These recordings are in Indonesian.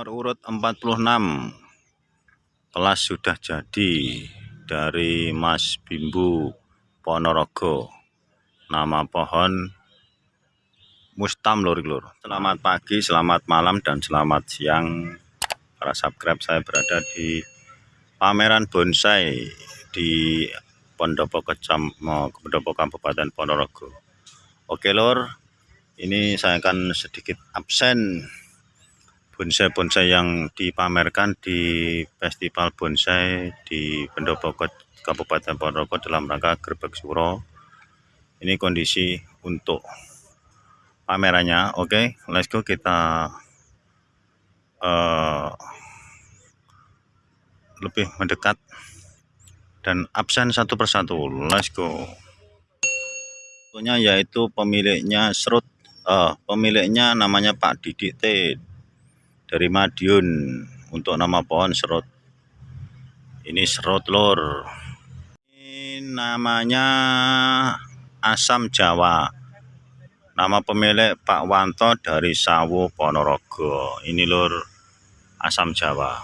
Nomor urut 46 kelas sudah jadi dari Mas Bimbu Ponorogo. Nama pohon Mustam lur. Selamat pagi, selamat malam dan selamat siang. Para subscribe saya berada di pameran bonsai di Pondopo Kecam Pondopo Kabupaten Ponorogo. Oke lur, ini saya akan sedikit absen bonsai-bonsai yang dipamerkan di festival bonsai di Pendopo Kabupaten Ponorogo dalam rangka Gerbek Suro. Ini kondisi untuk pamerannya. Oke, okay, let's go kita uh, lebih mendekat dan absen satu persatu. Let's go. Yaitu pemiliknya serut, uh, pemiliknya namanya Pak Didik T dari Madiun untuk nama pohon serut. Ini serut lor. Ini namanya asam jawa. Nama pemilik Pak Wanto dari Sawo Ponorogo. Ini lor asam jawa.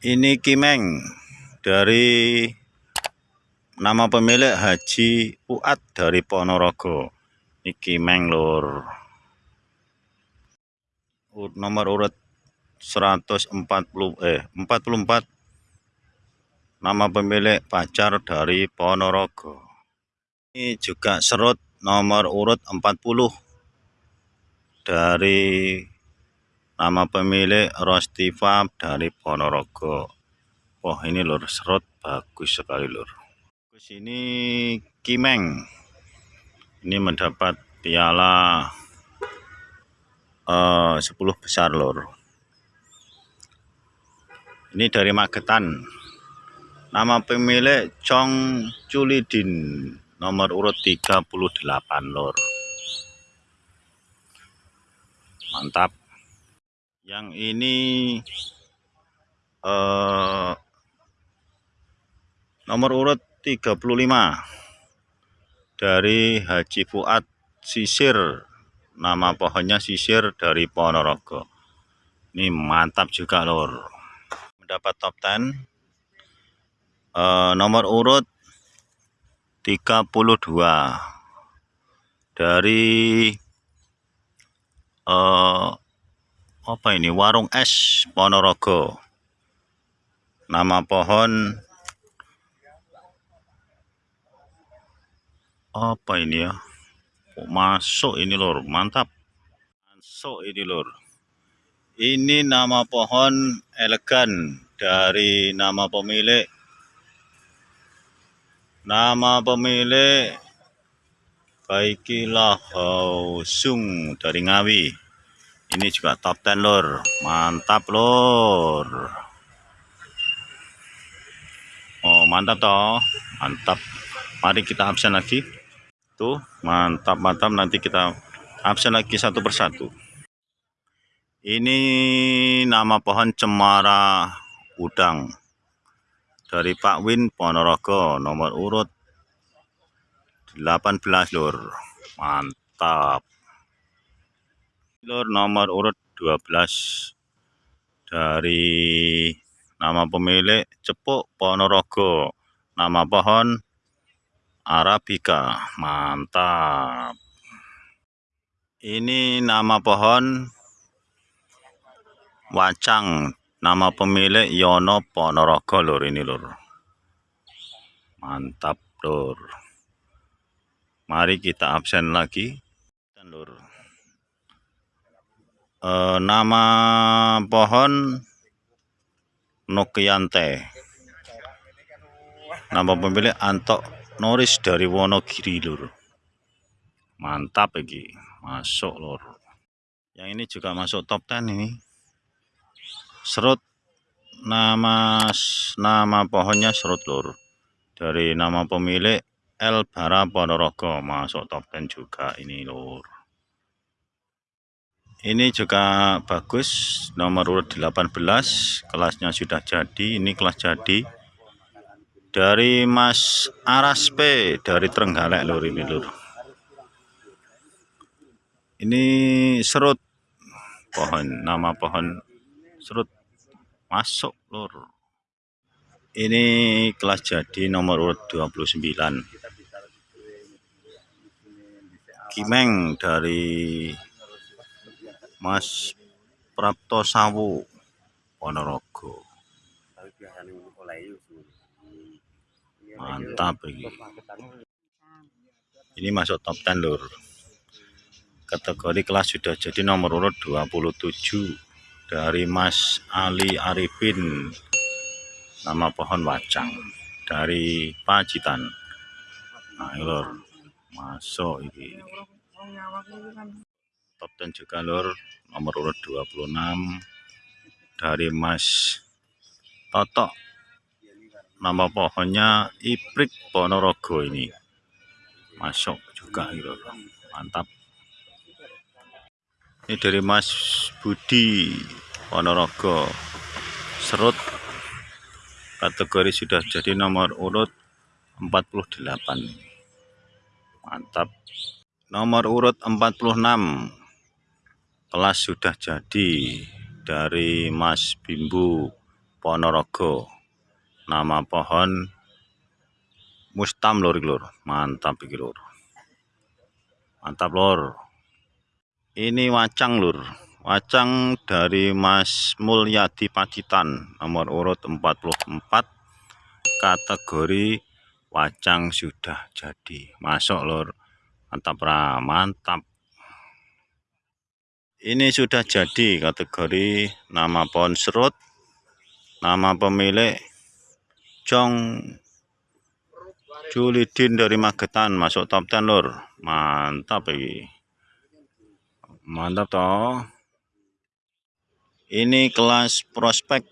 Ini kimeng dari nama pemilik Haji Uat dari Ponorogo. Ini kimeng lor nomor urut 140 eh 44 nama pemilik pacar dari Ponorogo. Ini juga serut nomor urut 40 dari nama pemilik Rostiva dari Ponorogo. Wah ini lur serut bagus sekali lur. Ini Kimeng. Ini mendapat piala uh, eh, 10 besar lor. Ini dari Magetan. Nama pemilik Chong Culidin nomor urut 38 lor. Mantap. Yang ini uh, nomor urut 35 dari Haji Fuad Sisir nama pohonnya sisir dari Ponorogo ini mantap juga lor mendapat top 10 e, eh, nomor urut 32 dari e, apa ini? Warung es Ponorogo nama pohon apa ini ya masuk ini lor mantap. Masuk ini lor ini nama pohon elegan dari nama pemilik. Nama pemilik Baikilah Hausung dari Ngawi. Ini juga top 10 lor mantap lor oh mantap toh. Mantap. Mari kita absen lagi Tuh, mantap-mantap nanti kita absen lagi satu persatu. Ini nama pohon cemara udang dari Pak Win Ponorogo nomor urut 18 lur. Mantap. Lur nomor urut 12 dari nama pemilik Cepuk Ponorogo. Nama pohon Arabica. Mantap. Ini nama pohon? Wacang. Nama pemilik Yono Ponorogo lur ini lur. Mantap lur. Mari kita absen lagi. Lur. E, nama pohon? Nokiante nama pemilik Antok Noris dari Wonogiri lur. Mantap lagi masuk lur. Yang ini juga masuk top 10 ini. Serut nama nama pohonnya serut lur. Dari nama pemilik El Bara Ponorogo masuk top 10 juga ini lur. Ini juga bagus nomor urut 18 kelasnya sudah jadi ini kelas jadi dari Mas Aras P dari Trenggalek lur ini lur. Ini serut pohon nama pohon serut masuk lur. Ini kelas jadi nomor urut 29 Kimeng dari Mas Prapto Sawu Ponorogo mantap ini ini masuk top 10 lur. Kategori kelas sudah jadi nomor urut 27 dari Mas Ali Arifin. Nama pohon wacang dari Pacitan. Nah lur. Masuk ini. Top 10 juga lur. Nomor urut 26 dari Mas Toto nama pohonnya Iprik Ponorogo ini. Masuk juga gitu mantap. Ini dari Mas Budi Ponorogo. Serut. Kategori sudah jadi nomor urut 48 mantap. Nomor urut 46 kelas sudah jadi dari Mas Bimbu Ponorogo nama pohon mustam lor lor mantap iki lor. Mantap lor. Ini wacang lur wacang dari Mas Mulyadi Pacitan nomor urut 44 kategori wacang sudah jadi. Masuk lur. Mantap ra mantap. Ini sudah jadi kategori nama pohon serut nama pemilik Jong Julidin dari Magetan masuk top 10 lur. Mantap ini mantap toh. Ini kelas prospek.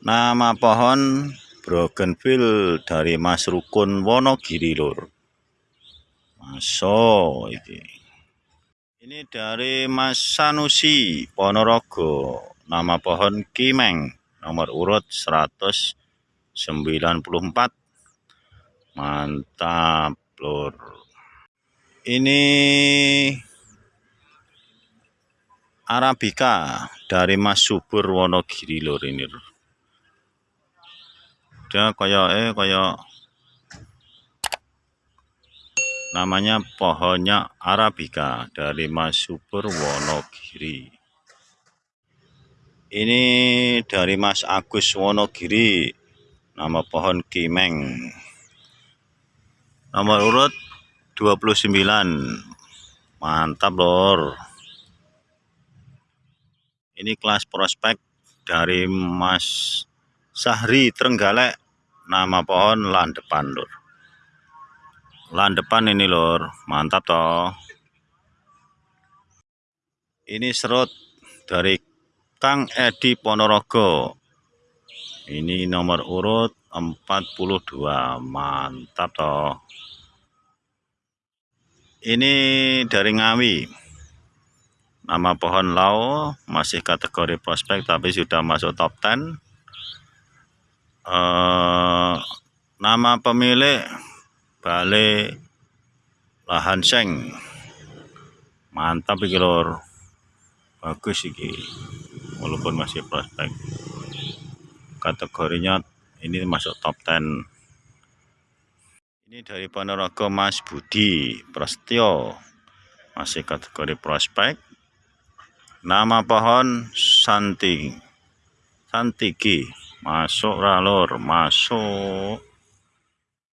Nama pohon Brogenville dari Mas Rukun Wonogiri lur. Masuk ini ini dari Mas Sanusi Ponorogo. Nama pohon Kimeng nomor urut 194 mantap lur ini Arabica dari Mas Subur Wonogiri lor ini. Dia kayak eh kayak namanya pohonnya Arabica dari Mas Subur Wonogiri. Ini dari Mas Agus Wonogiri. Nama pohon Kimeng. Nomor urut 29. Mantap, Lor. Ini kelas prospek dari Mas Sahri Trenggalek. Nama pohon lan depan lur lan ini lur mantap toh. Ini serut dari Kang Edi Ponorogo ini nomor urut 42 mantap toh ini dari Ngawi Nama pohon lau masih kategori prospek tapi sudah masuk top 10. Eh, nama pemilik Balai Lahan Seng. Mantap iki lor. Bagus iki. Walaupun masih prospek. Kategorinya ini masuk top 10. Ini dari Ponorogo Mas Budi Prastio masih kategori prospek Nama pohon Santi. Santiki. Masuk ralur, masuk.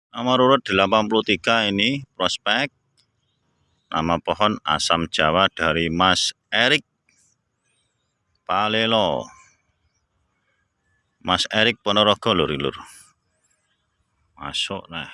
Nomor urut 83 ini prospek. Nama pohon asam Jawa dari Mas Erik Palelo. Mas Erik Ponorogo lur lur. Masuk nah.